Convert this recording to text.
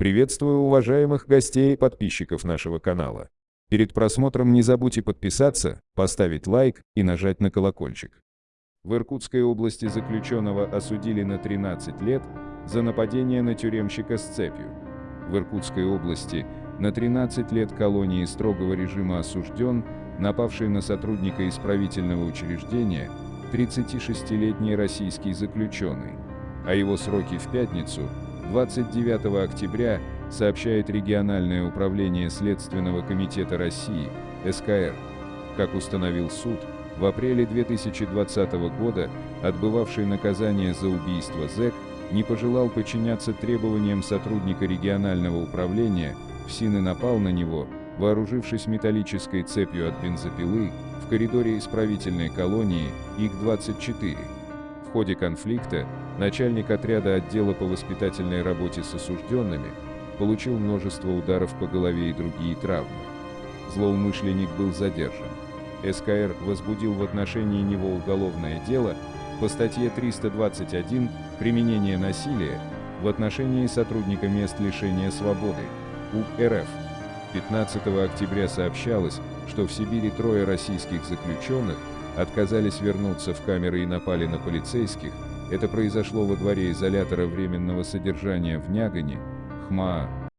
Приветствую уважаемых гостей и подписчиков нашего канала. Перед просмотром не забудьте подписаться, поставить лайк и нажать на колокольчик. В Иркутской области заключенного осудили на 13 лет за нападение на тюремщика с цепью. В Иркутской области на 13 лет колонии строгого режима осужден, напавший на сотрудника исправительного учреждения, 36-летний российский заключенный, а его сроки в пятницу, 29 октября, сообщает региональное управление Следственного комитета России, СКР. Как установил суд, в апреле 2020 года отбывавший наказание за убийство зэк не пожелал подчиняться требованиям сотрудника регионального управления, ФСИН и напал на него, вооружившись металлической цепью от бензопилы, в коридоре исправительной колонии ИК-24. В ходе конфликта начальник отряда отдела по воспитательной работе с осужденными получил множество ударов по голове и другие травмы. Злоумышленник был задержан. СКР возбудил в отношении него уголовное дело по статье 321 «Применение насилия» в отношении сотрудника мест лишения свободы УК РФ. 15 октября сообщалось, что в Сибири трое российских заключенных отказались вернуться в камеры и напали на полицейских. Это произошло во дворе изолятора временного содержания в Нягане, ХМАА,